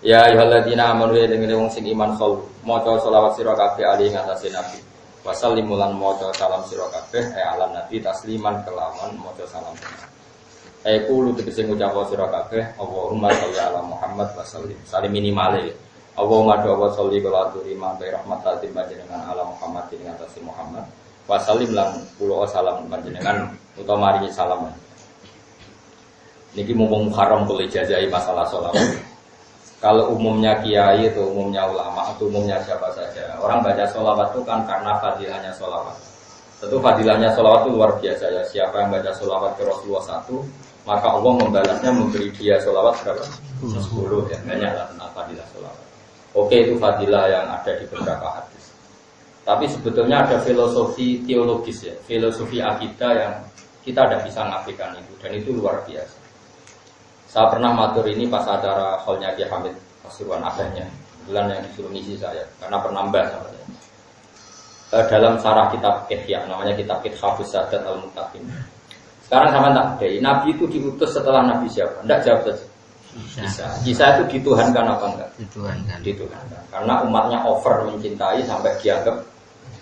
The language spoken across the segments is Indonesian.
Ya ayyuhalladzina amanu ya dengan wong sing iman khol maca selawat sira kabeh ali ngatasé nabi. Wasallimu lan maca salam sira kabeh e alam nabi tasliman kelawan maca salam. Eh kulo tegese ngucap sira kabeh Allahumma sholli ala Muhammad wa sallim. Salim minimale. Allahumma do wa sholli kala aturi ma bi rahmatal panjenengan ala Muhammad ing atase Muhammad. Wa sallim lan kulo salam panjenengan utawa maringi salam. Niki mumpung haram boleh jajai masalah sholawat. Kalau umumnya kiai itu umumnya ulama atau umumnya siapa saja. Orang baca sholawat itu kan karena fadilahnya sholawat. Tentu fadilahnya sholawat itu luar biasa ya. Siapa yang baca sholawat ke Rasulullah satu Maka Allah membalasnya memberi dia sholawat berapa? Sepuluh ya. Banyak lah tentang fadilah sholawat. Oke itu fadilah yang ada di beberapa hadis. Tapi sebetulnya ada filosofi teologis ya. Filosofi akidah yang kita tidak bisa ngafikan itu. Dan itu luar biasa saya pernah matur ini pas acara hallnya Ki Hamid Pasuruan abahnya, bulan yang disuruh ngisi saya, karena pernah mbah sama saya. E, dalam sarah kitab Ihya, namanya kitab Kithabus Sadat al Mutakin. Sekarang sama tak deh, Nabi itu diutus setelah Nabi siapa? Tidak jawab saja. Bisa. Bisa itu dituhankan apa enggak? Dituhankan. Dituhankan. Karena umatnya over mencintai sampai dianggap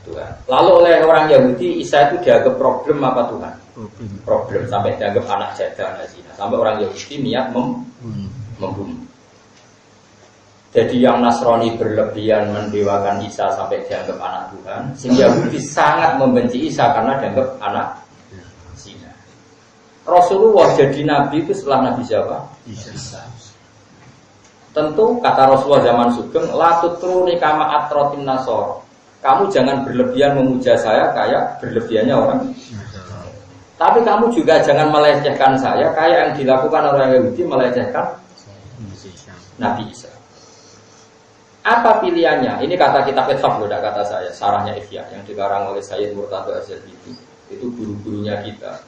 Tuhan. Lalu oleh orang Yahudi Isa itu dianggap problem apa Tuhan? Problem. Problem sampai dianggap anak jadah anak zina. Sampai orang Yahudi niat mem hmm. membunuh. Jadi yang Nasrani berlebihan mendewakan Isa sampai dianggap anak Tuhan, sing Yahudi sangat membenci Isa karena dianggap anak zina. Rasulullah jadi nabi itu setelah Nabi siapa? Isa. Tentu kata Rasulullah zaman Sugeng, la tutruni kama atrotin nasoro kamu jangan berlebihan memuja saya kayak berlebihannya orang. Tapi kamu juga jangan melecehkan saya kayak yang dilakukan orang Yahudi melecehkan Nabi Isa. Apa pilihannya? Ini kata Ethaf loh, kata saya. Sarahnya Ifya yang dikarang oleh Sayyid Murtado Azhar itu. Itu guru-gurunya kita.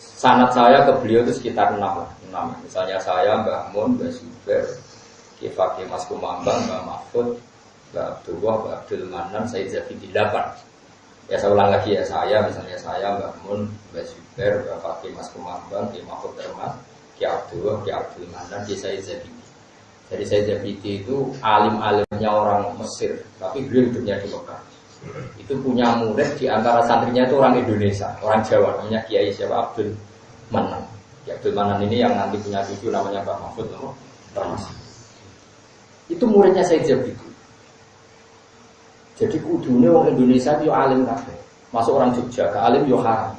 Sanat saya ke beliau itu sekitar enam, enam. Misalnya saya, Mbak Mun, Mbak Zuber, Kifaki Mas Kumambang, Mbak Mahfud, Mbak Abdullah, Mbak Abdul Manan, saya jadi delapan. Ya saya ulang lagi ya saya, misalnya saya, Mbak Mun, Mbak Zubair, Mbak Fakih Mas Kemambang, Ki Mahfud Termas, Ki Abdullah, Ki Abdul Manan, Ki saya jadi. Jadi saya jadi itu alim-alimnya orang Mesir, tapi beliau hidupnya di Mekah. Itu punya murid di antara santrinya itu orang Indonesia, orang Jawa, namanya Kiai siapa Abdul Manan. Ki Abdul Manan ini yang nanti punya cucu namanya Pak Mahfud Termas. Itu muridnya saya jadi. Jadi kudunya orang Indonesia itu alim kafe. Masuk orang Jogja, ke alim yo haram.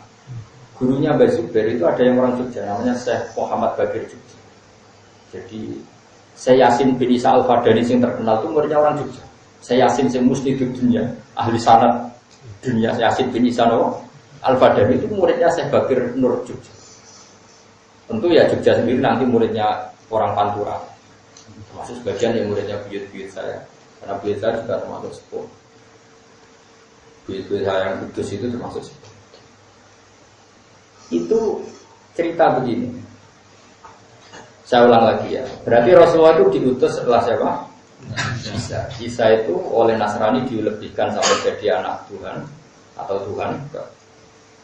Gurunya Mbak Zubair itu ada yang orang Jogja, namanya Syekh Muhammad Bagir Jogja. Jadi saya Yasin bin Isa Al Fadani yang terkenal itu muridnya orang Jogja. Saya Yasin yang musli di dunia, ahli sanat dunia Yasin bin Isa no, Al Fadani itu muridnya Syekh Bagir Nur Jogja. Tentu ya Jogja sendiri nanti muridnya orang Pantura. Termasuk sebagian yang muridnya buyut-buyut saya. Karena buyut saya juga termasuk sepuh. Duit-duit yang kudus itu termasuk Itu cerita begini. Saya ulang lagi ya. Berarti Rasulullah itu diutus setelah siapa? Isa. Isa itu oleh Nasrani dilebihkan sampai jadi anak Tuhan atau Tuhan.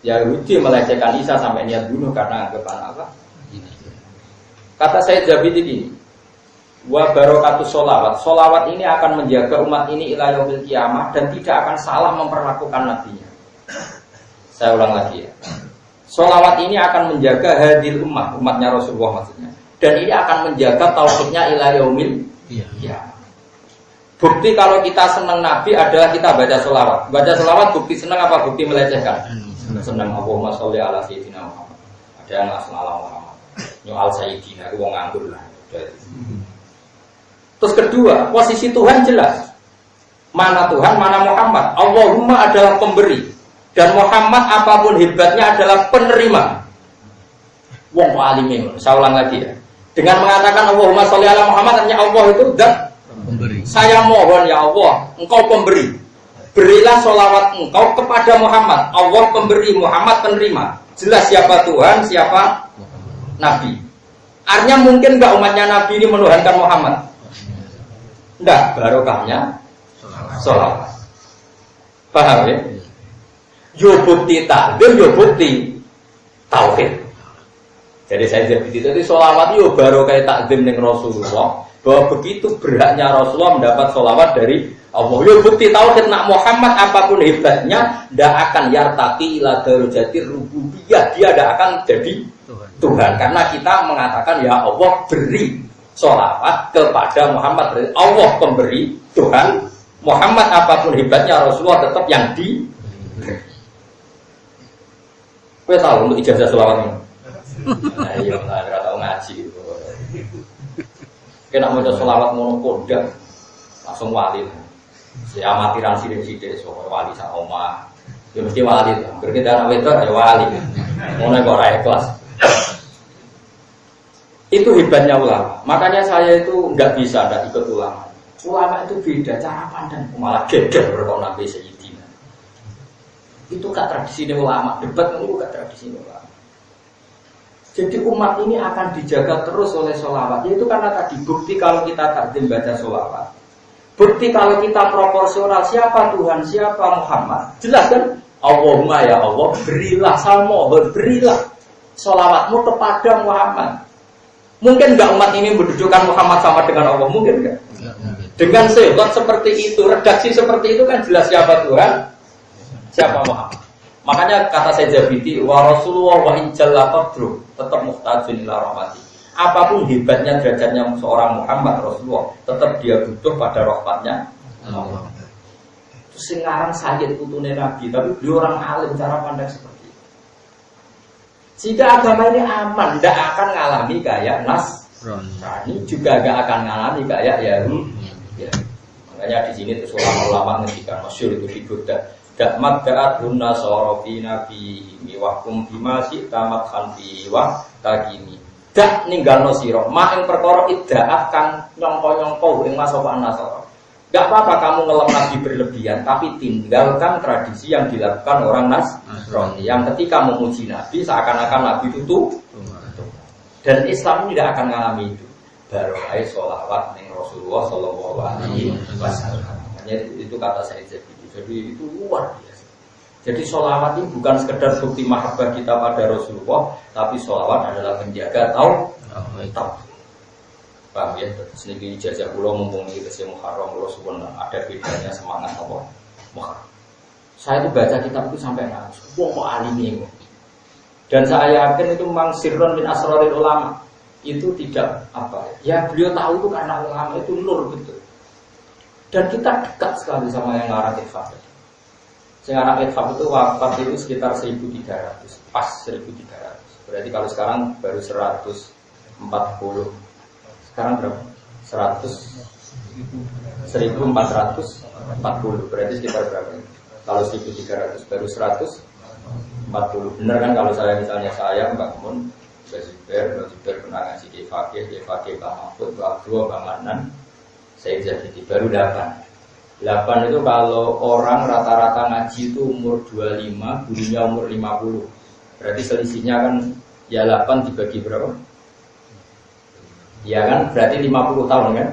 Yahudi melecehkan Isa sampai niat bunuh karena anggapan apa? Kata saya Jabid ini, wa barokatu solawat. Solawat ini akan menjaga umat ini ilah yaumil kiamah dan tidak akan salah memperlakukan nabinya. Saya ulang lagi ya. Solawat ini akan menjaga hadir umat, umatnya Rasulullah maksudnya. Dan ini akan menjaga tauhidnya ilah yaumil iya. Bukti kalau kita senang Nabi adalah kita baca solawat. Baca solawat bukti senang apa bukti melecehkan? Senang Allahumma sholli ala sayyidina Muhammad. Ada yang asal ala Muhammad. Nyual sayyidina, itu nganggur lah. Kedua, posisi Tuhan jelas. Mana Tuhan, mana Muhammad. Allahumma adalah pemberi. Dan Muhammad apa pun hebatnya adalah penerima. Wong alimin. Saya ulang lagi ya. Dengan mengatakan Allahumma sholli ala Muhammad, artinya Allah itu dan pemberi. Saya mohon ya Allah, engkau pemberi. Berilah sholawat engkau kepada Muhammad. Allah pemberi, Muhammad penerima. Jelas siapa Tuhan, siapa Nabi. Artinya mungkin nggak umatnya Nabi ini menuhankan Muhammad. Enggak, barokahnya sholawat. Paham ya? Yo bukti takdir, yo bukti tauhid. Jadi saya jadi itu sholawat yo baru kayak takdim dengan Rasulullah. bahwa begitu beratnya Rasulullah mendapat sholawat dari Allah. Ya bukti tauhid nak Muhammad apa pun hebatnya, tidak akan yartaki ila darujati rububiyah. Dia tidak akan jadi Tuhan. Tuhan. Karena kita mengatakan ya Allah beri sholawat kepada Muhammad. Allah pemberi Tuhan. Muhammad apa pun hebatnya Rasulullah tetap yang di. Kau tahu untuk ijazah sholawat ini? Nah, iya, nggak tahu ngaji. Kena mau sholawat monopoda, langsung wali. Si amatiran sidik sidik, so wali sama oma. Ya mesti wali. Berkita anak itu ya wali. Mau nego raya kelas. Itu hebatnya ulama. Makanya saya itu nggak bisa nggak ikut ulama. Ulama itu beda cara pandang. Malah geger berkau nabi Sayyidina. Itu gak tradisi ulama. Debat itu gak tradisi ulama. Jadi umat ini akan dijaga terus oleh sholawat. Yaitu karena tadi bukti kalau kita takdim baca sholawat. Bukti kalau kita proporsional siapa Tuhan, siapa Muhammad. Jelas kan? Allahumma ya Allah, berilah salmo, berilah sholawatmu kepada Muhammad. Mungkin nggak umat ini mendudukan Muhammad sama dengan Allah? Mungkin nggak? Dengan sebab seperti itu, redaksi seperti itu kan jelas siapa Tuhan, siapa Muhammad. Makanya kata saya Jabiti, wa Rasulullah wa injalla qadru, tetap muhtajin ila rahmati. Apa pun hebatnya derajatnya seorang Muhammad Rasulullah, tetap dia butuh pada rahmatnya Allah. Terus ngarang Sayyid putune Nabi, tapi dia orang alim cara pandang seperti Jika agama ini aman, tidak akan ngalami kayak Nas, Rani juga gak akan ngalami kayak Yahudi. Ya. Makanya di sini tuh ulama-ulama ngendikan masyur itu di Buddha Dak magdaat hunna sorofi nabi Miwakum bima tamat khanfi wa tagimi Dak ninggal no siro Ma yang iddaat kang nyongko-nyongko Yang masokan nasoro Gak apa-apa kamu ngelem nabi berlebihan Tapi tinggalkan tradisi yang dilakukan orang Nasrani. Yang ketika memuji nabi Seakan-akan nabi itu tuh Dan Islam tidak akan mengalami itu. Baru aja sholawat ning Rasulullah Shallallahu Alaihi Wasallam. Itu kata saya jadi jadi itu luar biasa. Jadi sholawat ini bukan sekedar bukti mahabbah kita pada Rasulullah, tapi sholawat adalah menjaga tahu tahu. Paham ya? Sedikit ijazah pulau mumpung ini kesih Muharram ada bedanya semangat apa Muharram. Saya itu baca kitab itu sampai nangis. Wah kok alim ini. Dan saya yakin itu memang sirron min asroril ulama itu tidak apa ya beliau tahu itu karena ulama itu nur betul dan kita dekat sekali sama yang ngarang Itfaq. Yang ngarang Itfaq itu wafat itu sekitar 1300, pas 1300. Berarti kalau sekarang baru 140. Sekarang berapa? 100 1440 berarti sekitar berapa? Kalau 1300 baru 140 benar kan kalau saya misalnya saya Mbak Mun Mbak Zubair, Mbak Zubair pernah ngasih di Fakih, di Fakih Pak Mahfud, Mbak Abdul, Mbak Manan saya jadi baru 8 8 itu kalau orang rata-rata ngaji itu umur 25 gurunya umur 50 berarti selisihnya kan ya 8 dibagi berapa? Ya kan berarti 50 tahun kan?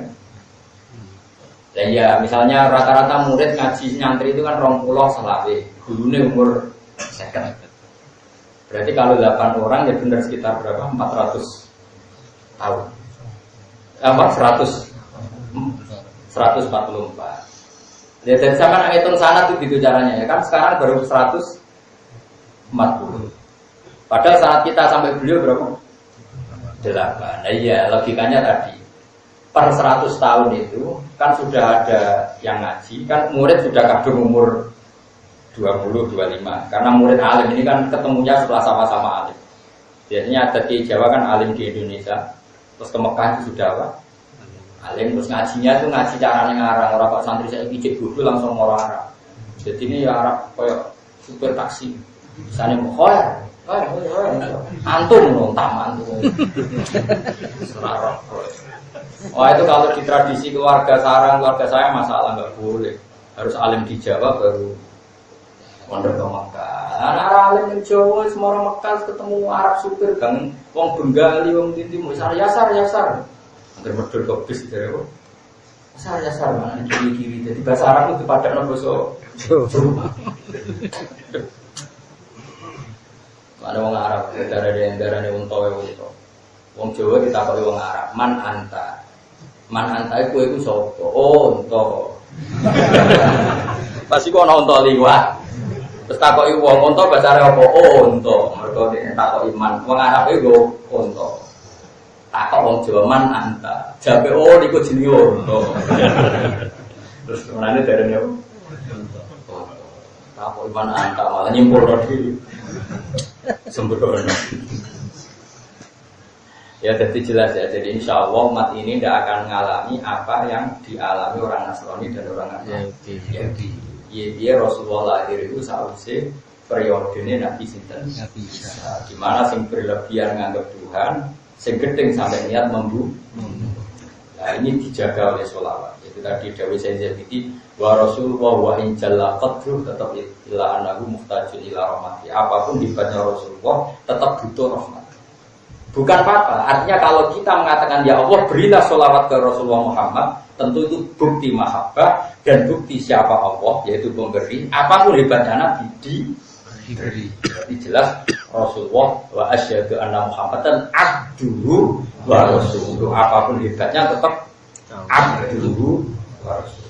dan ya misalnya rata-rata murid ngaji nyantri itu kan rong pulau selawe gurunya umur second berarti kalau 8 orang ya benar sekitar berapa? 400 tahun apa? 100 144. Ya, dan sama hitung sana tuh gitu caranya ya kan sekarang baru 140. Padahal saat kita sampai beliau berapa? 8. Nah iya logikanya tadi per 100 tahun itu kan sudah ada yang ngaji kan murid sudah kadung umur 20 25 karena murid alim ini kan ketemunya setelah sama-sama alim. Biasanya ada di Jawa kan alim di Indonesia terus ke Mekah itu sudah apa? Alim terus ngajinya tuh ngaji caranya ngarang orang kok santri saya pijit dulu langsung orang Arab. Jadi ini ya Arab kayak super taksi. Misalnya mau khoer, antum dong taman tuh. Wah itu kalau di tradisi keluarga sarang keluarga saya masalah nggak boleh harus alim di Jawa baru mondok ke Mekah. Nah, alim di Jawa semua orang Mekah ketemu Arab supir kan, wong Bengali, wong mau sar yasar yasar. Hampir medul ke bis dari apa? Saya sama kiri kiri. Jadi bahasa Arab itu pada nopo so. Ada orang Arab, darah darah darah nih unta ya unta. Wong Jawa kita kalau wong Arab, man anta. Man antai kue ku sopo. Oh, unta. Pasti kok ana unta liwat. Terus takoki wong unta bahasa apa? Oh, unta. Mergo nek takoki man, wong Arab iku unta. Takok wong Jawa man anta. Jabe oh niku jenenge unta. Terus menane derene apa? Takok man anta malah nyimpul diri. Sembrono. Ya jadi jelas ya. Jadi insya Allah umat ini tidak akan mengalami apa yang dialami orang Nasrani dan orang Yahudi. Yahudi. Iya dia Rasulullah lahir itu seharusnya periode ini Nabi Sinten. Nabi Isa. Gimana sing berlebihan menganggap Tuhan, sing sampai niat membu. Nah ini dijaga oleh sholawat. Itu tadi Dawi Sayyid Zabidi wa Rasulullah wa in jalla qadruh tetap ila anahu muhtajun ila rahmati. Apa pun hebatnya Rasulullah tetap butuh rahmat. Bukan apa-apa. Artinya kalau kita mengatakan ya Allah berilah sholawat ke Rasulullah Muhammad, tentu itu bukti mahabbah dan bukti siapa Allah, yaitu pemberi. Apa pun hebatnya Nabi diberi. Jadi jelas Rasulullah wa asyhadu anna Muhammadan abduhu wa rasuluh. Apa pun hebatnya tetap abduhu wa.